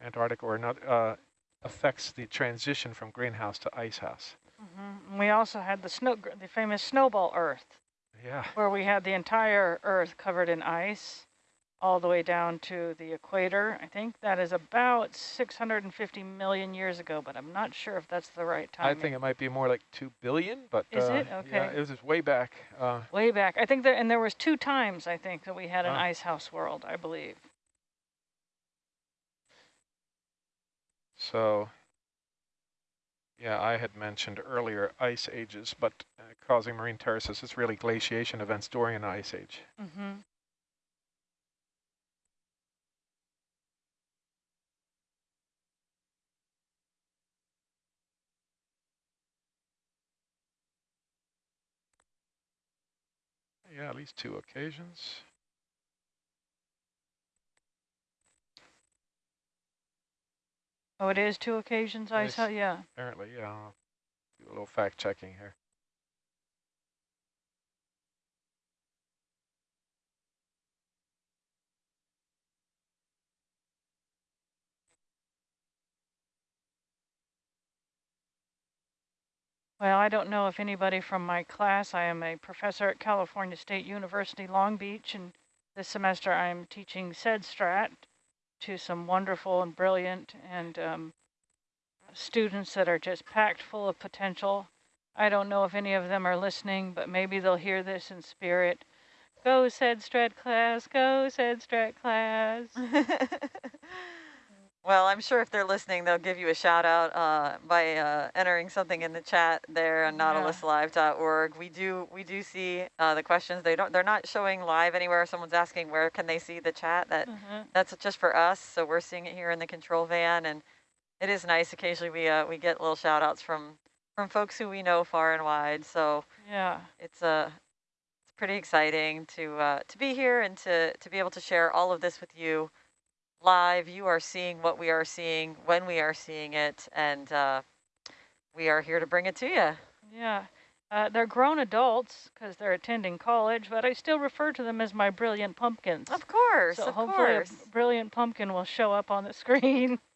Antarctic or another, uh, affects the transition from greenhouse to ice house. hmm We also had the snow, the famous snowball Earth, Yeah. where we had the entire Earth covered in ice, all the way down to the equator. I think that is about 650 million years ago, but I'm not sure if that's the right time. I think it might be more like 2 billion, but Is uh, it? yeah, Okay. it was way back. Uh, Way back, I think there, and there was two times I think that we had an Wow. ice house world, I believe. So, yeah, I had mentioned earlier ice ages, but uh, causing marine terraces, it's really glaciation events during an ice age. Mm-hmm. Yeah, at least two occasions. Oh, it is two occasions I Yes. saw, yeah. Apparently, yeah. I'll do a little fact checking here. Well, I don't know if anybody from my class, I am a professor at California State University, Long Beach, and this semester I'm teaching SEDSTRAT to some wonderful and brilliant and um, students that are just packed full of potential. I don't know if any of them are listening, but maybe they'll hear this in spirit. Go SEDSTRAT class, go SEDSTRAT class. well, I'm sure if they're listening, they'll give you a shout out uh, by uh, entering something in the chat there on Yeah. nautiluslive.org. We do we do see uh, the questions. They don't they're not showing live anywhere. Someone's asking where can they see the chat. That Uh-huh. that's just for us. So we're seeing it here in the control van, and it is nice. Occasionally we uh, we get little shout outs from from folks who we know far and wide. So Yeah. it's uh, it's pretty exciting to uh, to be here and to to be able to share all of this with you live. You are seeing what we are seeing when we are seeing it, and uh, we are here to bring it to you. Yeah. Uh, they're grown adults because they're attending college, but I still refer to them as my brilliant pumpkins. Of course, so of hopefully course. a brilliant pumpkin will show up on the screen.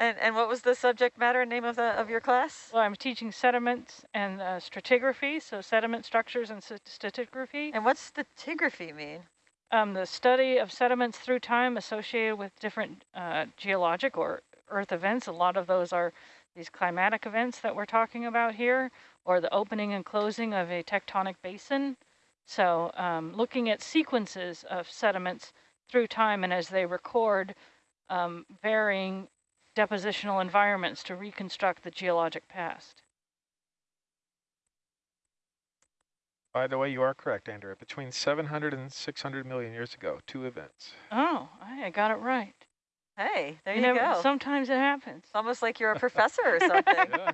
And and what was the subject matter and name of the of your class? Well, I'm teaching sediments and uh, stratigraphy, so sediment structures and st- stratigraphy. And what's stratigraphy mean? Um, the study of sediments through time associated with different uh, geologic or earth events. A lot of those are these climatic events that we're talking about here, or the opening and closing of a tectonic basin. So um, looking at sequences of sediments through time and as they record um, varying depositional environments to reconstruct the geologic past. By the way, you are correct, Andrea. Between 700 and 600 million years ago, two events. Oh, I got it right. Hey, there you, never- go. Sometimes it happens. It's almost like you're a professor or something. Yeah.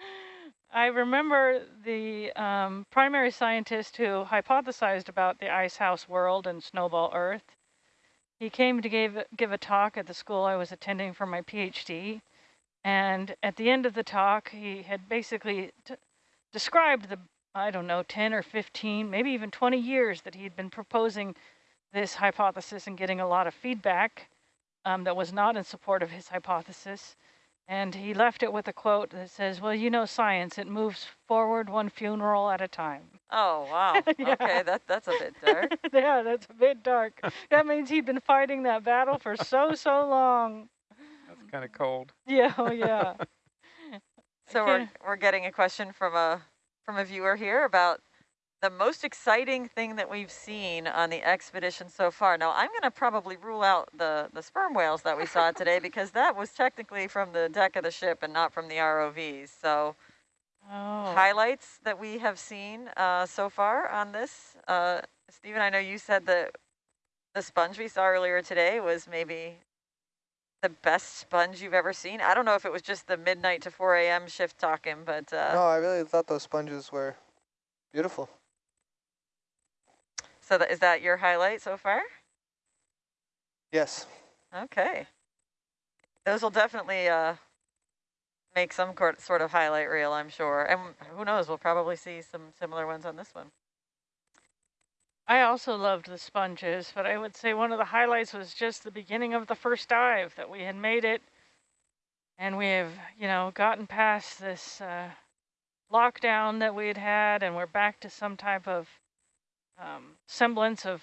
I remember the um, primary scientist who hypothesized about the ice house world and snowball Earth. He came to give give a talk at the school I was attending for my PhD, and at the end of the talk, he had basically t- described the I don't know 10 or 15, maybe even 20 years that he'd been proposing this hypothesis and getting a lot of feedback um, that was not in support of his hypothesis. And he left it with a quote that says, well, you know science, it moves forward one funeral at a time. Oh wow. Yeah. Okay, that that's a bit dark. yeah, that's a bit dark. that means he'd been fighting that battle for so, so long. That's kind of cold. Yeah, oh yeah. So we're we're getting a question from a from a viewer here about the most exciting thing that we've seen on the expedition so far. Now I'm going to probably rule out the the sperm whales that we saw today because that was technically from the deck of the ship and not from the ROVs. So Oh. highlights that we have seen uh, so far on this. Uh, Stephen, I know you said that the sponge we saw earlier today was maybe the best sponge you've ever seen. I don't know if it was just the midnight to 4 a.m. shift talking, but uh, no, I really thought those sponges were beautiful. so that, is that your highlight so far? Yes. Okay. Those will definitely uh, make some sort of highlight reel, I'm sure. And who knows, we'll probably see some similar ones on this one. I also loved the sponges, but I would say one of the highlights was just the beginning of the first dive that we had made it. And we have, you know, gotten past this uh, lockdown that we had had, and we're back to some type of um, semblance of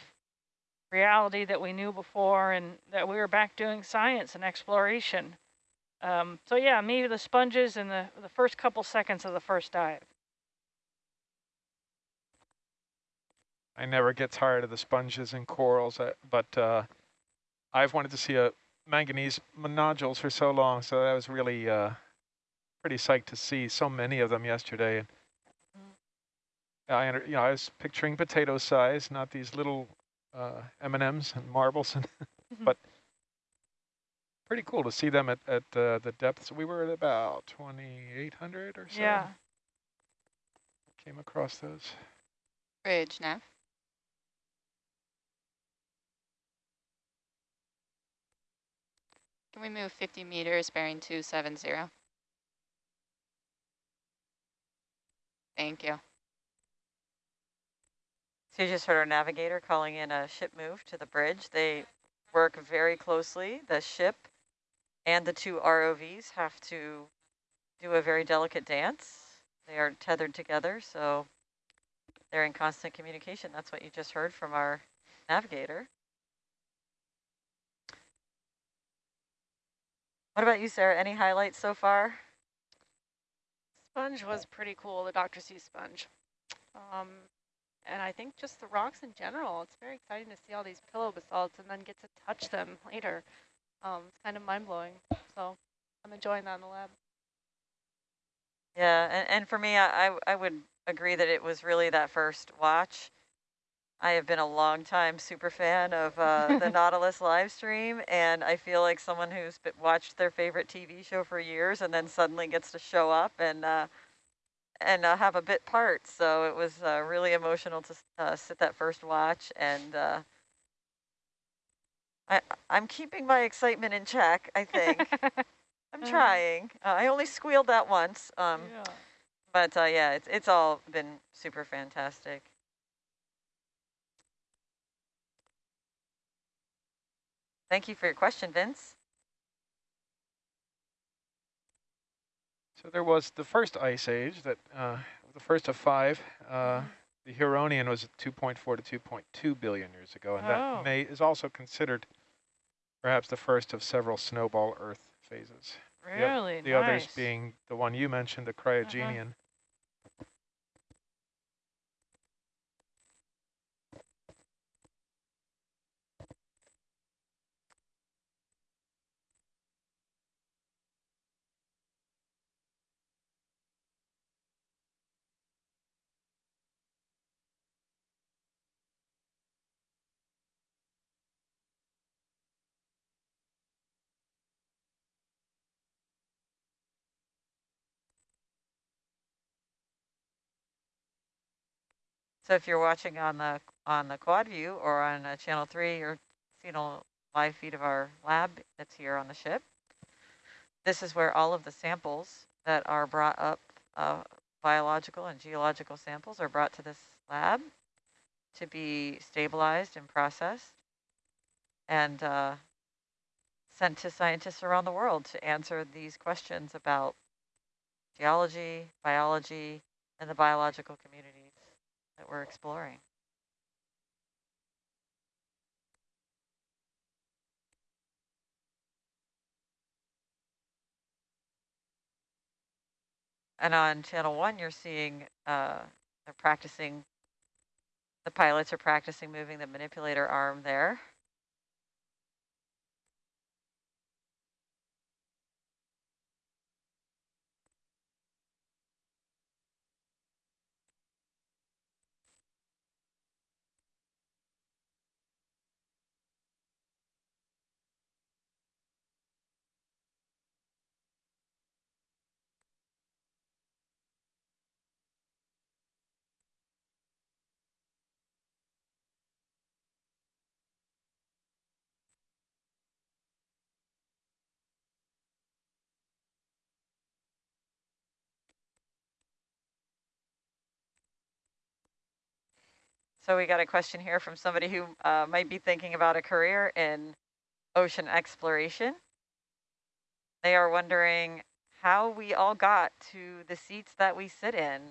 reality that we knew before, and that we were back doing science and exploration. Um, so yeah, maybe the sponges and the, the first couple seconds of the first dive. I never get tired of the sponges and corals, uh, but uh, I've wanted to see a manganese nodules for so long, so that was really uh, pretty psyched to see so many of them yesterday. And I, you know, I was picturing potato size, not these little uh, M&Ms and marbles, and but pretty cool to see them at, at uh, the depths. We were at about 2,800 or so. Yeah. Came across those. Bridge, Nav. Can we move 50 meters bearing 270? Thank you. So you just heard our navigator calling in a ship move to the bridge. They work very closely. The ship and the two ROVs have to do a very delicate dance. They are tethered together, so they're in constant communication. That's what you just heard from our navigator. What about you, Sarah? Any highlights so far? Sponge was pretty cool, the Dr. C sponge. Um, and I think just the rocks in general, it's very exciting to see all these pillow basalts and then get to touch them later. Um, it's kind of mind-blowing. So I'm enjoying that in the lab. Yeah, and, and for me, I, I I would agree that it was really that first watch. I have been a long time super fan of uh, the Nautilus live stream, and I feel like someone who's been, watched their favorite TV show for years and then suddenly gets to show up and uh, and uh, have a bit part. So it was uh, really emotional to uh, sit that first watch, and uh, I I'm keeping my excitement in check. I think. I'm Uh. trying. Uh, I only squealed that once. Um, yeah. but uh, yeah, it's it's all been super fantastic. Thank you for your question, Vince. So there was the first ice age that, uh, the first of five. Uh, the Huronian was 2.4 to 2.2 billion years ago, and Oh. that may is also considered perhaps the first of several snowball Earth phases. The Really The nice. others being the one you mentioned, the cryogenian. So if you're watching on the on the quad view or on uh, channel three, you're seeing a live feed of our lab that's here on the ship. This is where all of the samples that are brought up, uh, biological and geological samples are brought to this lab to be stabilized and processed and uh, sent to scientists around the world to answer these questions about geology, biology, and the biological communities that we're exploring. And on channel one, you're seeing uh, they're practicing, the pilots are practicing moving the manipulator arm there. So we got a question here from somebody who uh, might be thinking about a career in ocean exploration. They are wondering how we all got to the seats that we sit in.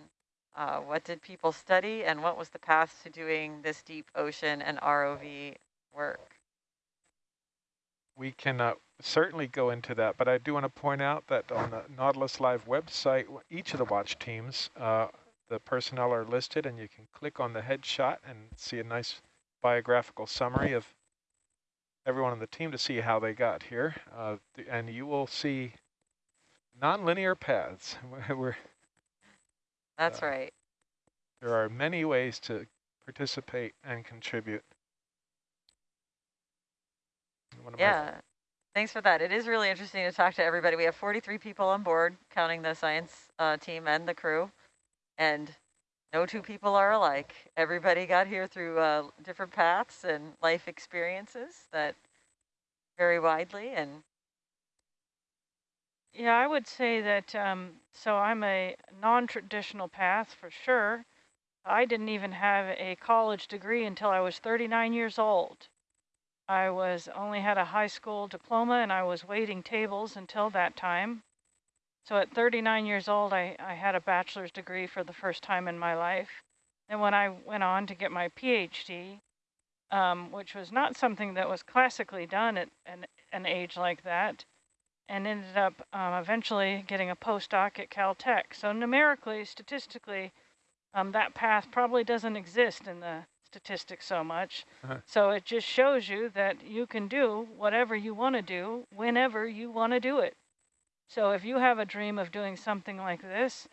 Uh, what did people study and what was the path to doing this deep ocean and ROV work? We can uh, certainly go into that, but I do want to point out that on the Nautilus Live website, each of the watch teams, uh, the personnel are listed, and you can click on the headshot and see a nice biographical summary of everyone on the team to see how they got here. Uh, and you will see nonlinear paths. We're, That's Uh, right. there are many ways to participate and contribute. Yeah. Thanks for that. It is really interesting to talk to everybody. We have 43 people on board, counting the science uh, team and the crew. And no two people are alike. Everybody got here through uh, different paths and life experiences that vary widely. And Yeah, I would say that, um, so I'm a non-traditional path for sure. I didn't even have a college degree until I was 39 years old. I was only had a high school diploma and I was waiting tables until that time. So at 39 years old, I, I had a bachelor's degree for the first time in my life. And when I went on to get my PhD, um, which was not something that was classically done at an, an age like that, and ended up um, eventually getting a postdoc at Caltech. So numerically, statistically, um, that path probably doesn't exist in the statistics so much. Uh-huh. So it just shows you that you can do whatever you want to do whenever you want to do it. So if you have a dream of doing something like this,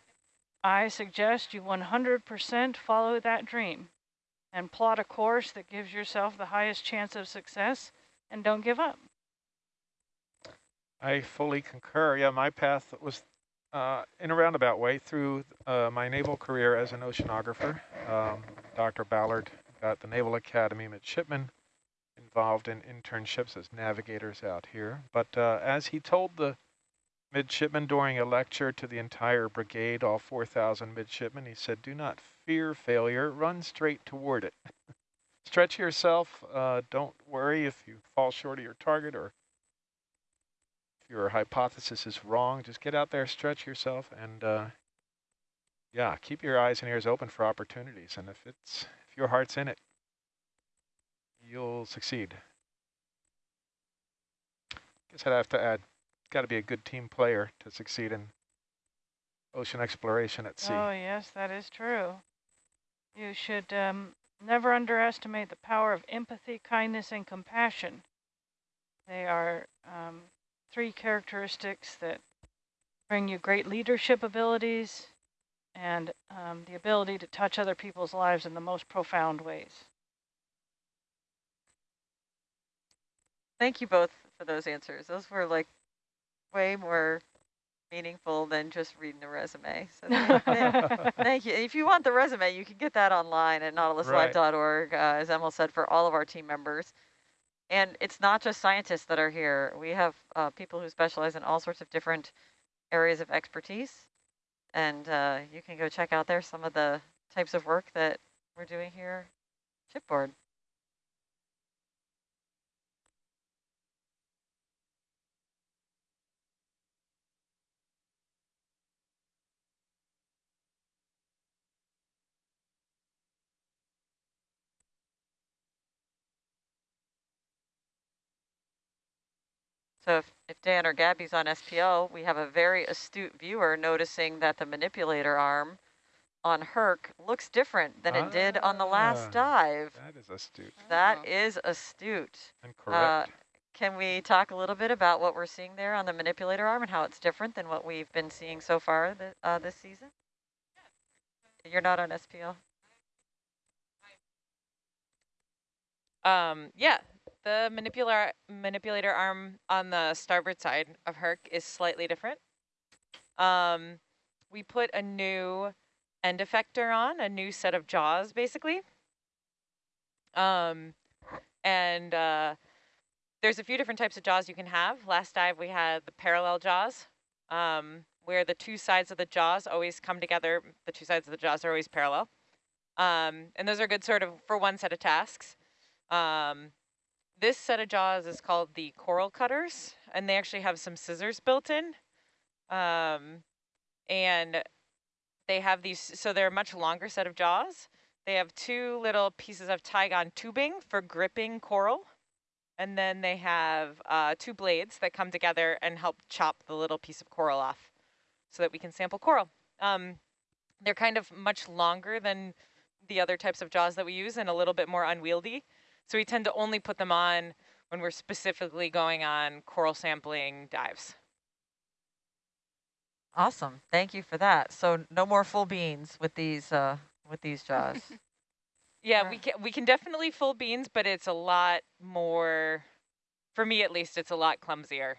I suggest you 100% follow that dream and plot a course that gives yourself the highest chance of success and don't give up. I fully concur. Yeah, my path was uh, in a roundabout way through uh, my naval career as an oceanographer. Um, Dr. Ballard got the Naval Academy midshipmen involved in internships as navigators out here. But uh, as he told the midshipman during a lecture to the entire brigade, all 4,000 midshipmen. He said, do not fear failure, run straight toward it. Stretch yourself. Uh, don't worry if you fall short of your target or if your hypothesis is wrong. Just get out there, stretch yourself, and uh, yeah, keep your eyes and ears open for opportunities. And if it's if your heart's in it, you'll succeed. Guess I'd have to add, got to be a good team player to succeed in ocean exploration at sea. Oh, yes, that is true. You should um, never underestimate the power of empathy, kindness, and compassion. They are um, three characteristics that bring you great leadership abilities and um, the ability to touch other people's lives in the most profound ways. Thank you both for those answers. Those were like way more meaningful than just reading a resume. So thank, thank you. If you want the resume, you can get that online at nautiluslive.org, uh, as Emil said, for all of our team members. And it's not just scientists that are here. We have uh, people who specialize in all sorts of different areas of expertise. And uh, you can go check out there some of the types of work that we're doing here shipboard. So if, if Dan or Gabby's on SPL, we have a very astute viewer noticing that the manipulator arm on Herc looks different than it did on the last Ah, dive. That is astute That is astute. and Uh, correct. can we talk a little bit about what we're seeing there on the manipulator arm and how it's different than what we've been seeing so far th uh, this season? You're not on SPL? Um, yeah, the manipulator manipulator arm on the starboard side of Herc is slightly different. Um, we put a new end effector on, a new set of jaws, basically. Um, and uh, there's a few different types of jaws you can have. Last dive we had the parallel jaws, um, where the two sides of the jaws always come together. The two sides of the jaws are always parallel. Um, and those are good sort of for one set of tasks. Um, this set of jaws is called the coral cutters, and they actually have some scissors built in. Um, and they have these, so they're a much longer set of jaws. They have two little pieces of Tygon tubing for gripping coral. And then they have uh, two blades that come together and help chop the little piece of coral off so that we can sample coral. Um, they're kind of much longer than the other types of jaws that we use and a little bit more unwieldy. So we tend to only put them on when we're specifically going on coral sampling dives. Awesome. Thank you for that. So no more full beans with these uh, with these jaws. Yeah, we can we can definitely full beans, but it's a lot more, for me at least, it's a lot clumsier.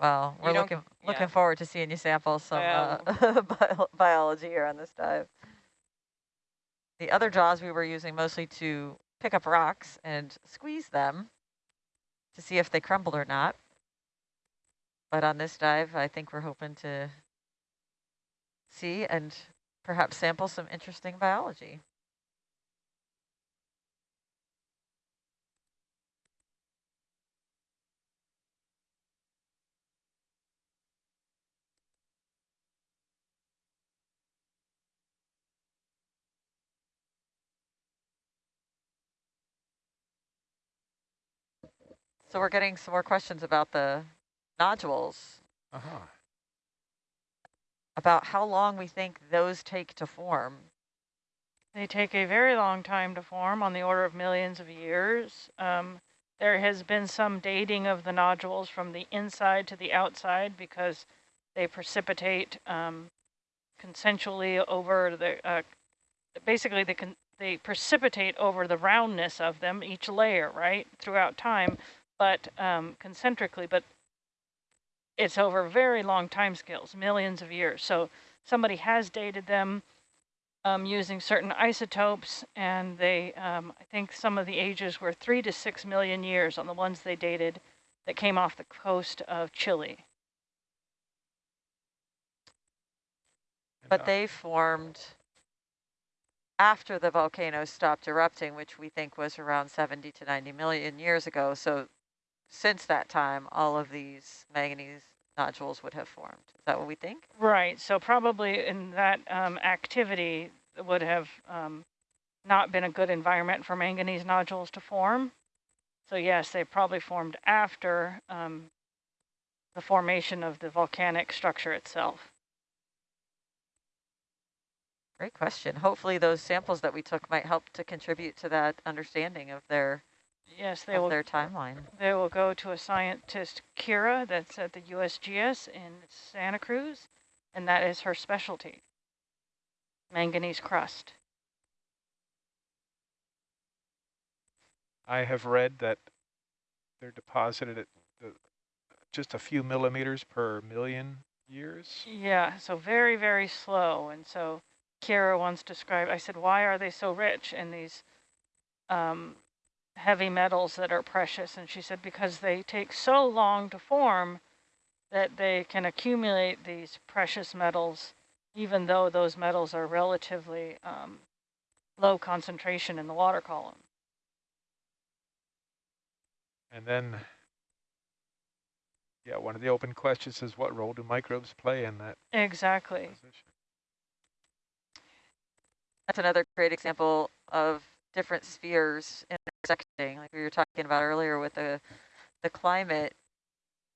Well, we're looking yeah. looking forward to seeing you sample some uh, bio biology here on this dive. The other jaws we were using mostly to pick up rocks and squeeze them to see if they crumbled or not. But on this dive, I think we're hoping to see and perhaps sample some interesting biology. So we're getting some more questions about the nodules, Uh-huh. about how long we think those take to form. They take a very long time to form, on the order of millions of years. Um, there has been some dating of the nodules from the inside to the outside because they precipitate um, consensually over the, uh, basically they, can, they precipitate over the roundness of them, each layer, right, throughout time, but um, concentrically, but it's over very long time scales, millions of years. So somebody has dated them um, using certain isotopes, and they, um, I think some of the ages were three to six million years on the ones they dated that came off the coast of Chile. But they formed after the volcano stopped erupting, which we think was around 70 to 90 million years ago. So since that time, all of these manganese nodules would have formed. Is that what we think? Right, so probably in that um, activity would have um, not been a good environment for manganese nodules to form. So yes, they probably formed after um, the formation of the volcanic structure itself. Great question. Hopefully those samples that we took might help to contribute to that understanding of their, Yes, they of will their timeline. They will go to a scientist, Kira, that's at the USGS in Santa Cruz, and that is her specialty, manganese crust. I have read that they're deposited at uh, just a few millimeters per million years. Yeah, so very, very slow. And so Kira once described, I said, why are they so rich in these um, heavy metals that are precious? And she said, because they take so long to form that they can accumulate these precious metals, even though those metals are relatively um, low concentration in the water column. And then, yeah, one of the open questions is what role do microbes play in that Exactly. position? That's another great example of different spheres intersecting, like we were talking about earlier with the, the climate.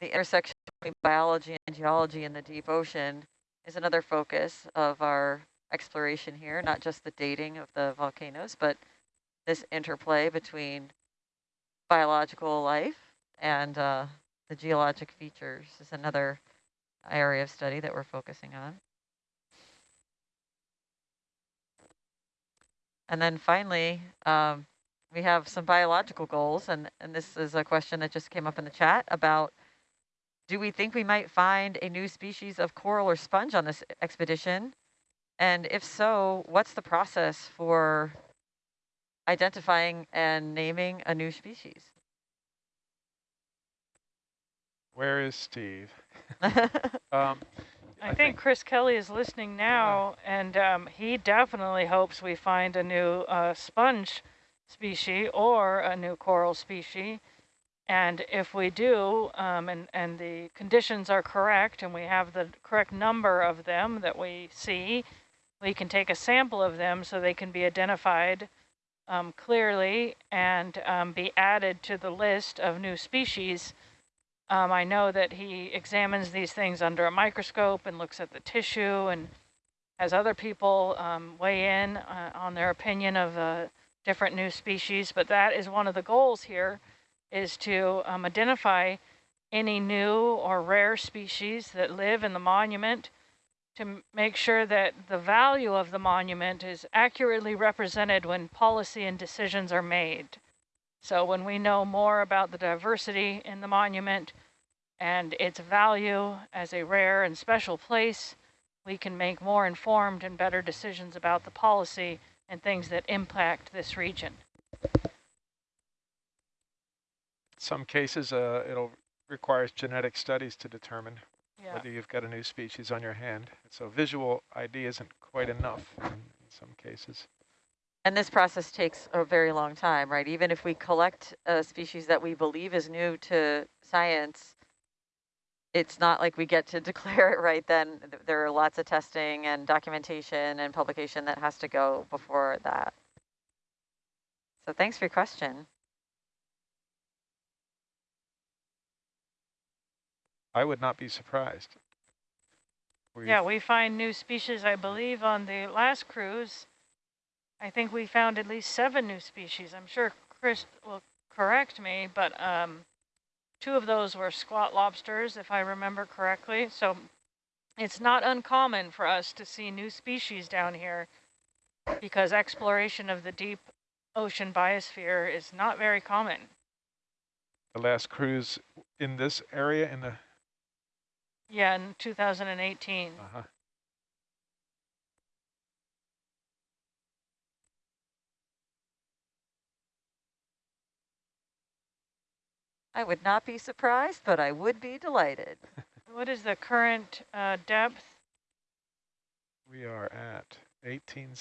The intersection between biology and geology in the deep ocean is another focus of our exploration here, not just the dating of the volcanoes, but this interplay between biological life and uh, the geologic features is another area of study that we're focusing on. And then finally, um, we have some biological goals, and, and this is a question that just came up in the chat about, do we think we might find a new species of coral or sponge on this expedition? And if so, what's the process for identifying and naming a new species? Where is Steve? Um, I, think, Chris Kelley is listening now, and um, he definitely hopes we find a new uh, sponge species or a new coral species. And if we do, um, and, and the conditions are correct, and we have the correct number of them that we see, we can take a sample of them so they can be identified um, clearly and um, be added to the list of new species um, I know that he examines these things under a microscope and looks at the tissue and has other people um, weigh in uh, on their opinion of uh, different new species. But that is one of the goals here is to um, identify any new or rare species that live in the monument to make sure that the value of the monument is accurately represented when policy and decisions are made. So when we know more about the diversity in the monument and its value as a rare and special place, we can make more informed and better decisions about the policy and things that impact this region. some cases, uh, it'll requires genetic studies to determine Yeah. whether you've got a new species on your hand. So visual ID isn't quite enough in, in some cases. And this process takes a very long time, right? Even if we collect a species that we believe is new to science, it's not like we get to declare it right then. There are lots of testing and documentation and publication that has to go before that. So thanks for your question. I would not be surprised. We've- Yeah, we find new species, I believe, on the last cruise. I think we found at least seven new species. I'm sure Chris will correct me, but um, two of those were squat lobsters, if I remember correctly. So it's not uncommon for us to see new species down here because exploration of the deep ocean biosphere is not very common. the last cruise in this area in the Yeah, in 2018. uh-huh. I would not be surprised, but I would be delighted. What is the current uh, depth? We are at 18